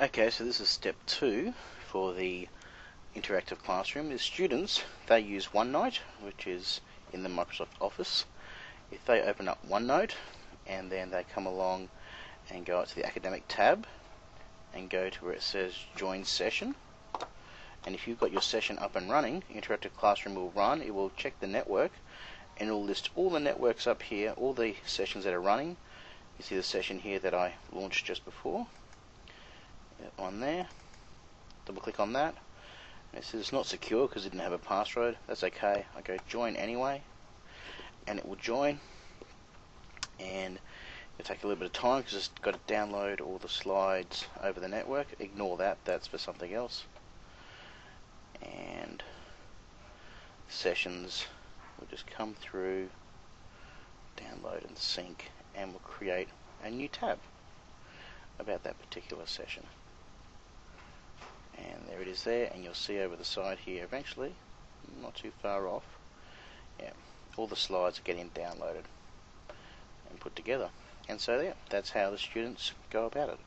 Okay, so this is step two for the interactive classroom. The students, they use OneNote, which is in the Microsoft Office. If they open up OneNote and then they come along and go out to the academic tab and go to where it says join session and if you've got your session up and running interactive classroom will run it will check the network and it will list all the networks up here all the sessions that are running you see the session here that I launched just before on there. Double click on that. It says it's not secure because it didn't have a password. That's okay. I go join anyway and it will join. And it'll take a little bit of time because it's got to download all the slides over the network. Ignore that. That's for something else. And sessions will just come through download and sync and we'll create a new tab about that particular session and there it is there and you'll see over the side here eventually not too far off yeah all the slides are getting downloaded and put together. And so yeah that's how the students go about it